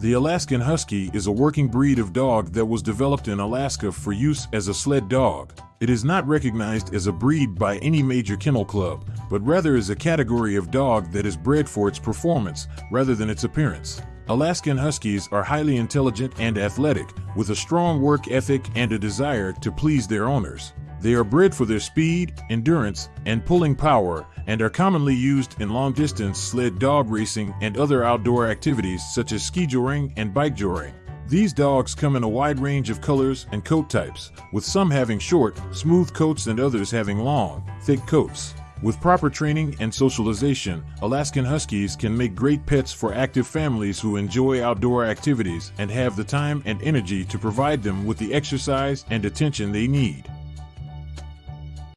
The Alaskan Husky is a working breed of dog that was developed in Alaska for use as a sled dog. It is not recognized as a breed by any major kennel club, but rather as a category of dog that is bred for its performance rather than its appearance. Alaskan Huskies are highly intelligent and athletic, with a strong work ethic and a desire to please their owners. They are bred for their speed, endurance, and pulling power, and are commonly used in long distance sled dog racing and other outdoor activities such as ski joring and bike joring. These dogs come in a wide range of colors and coat types, with some having short, smooth coats and others having long, thick coats. With proper training and socialization, Alaskan Huskies can make great pets for active families who enjoy outdoor activities and have the time and energy to provide them with the exercise and attention they need.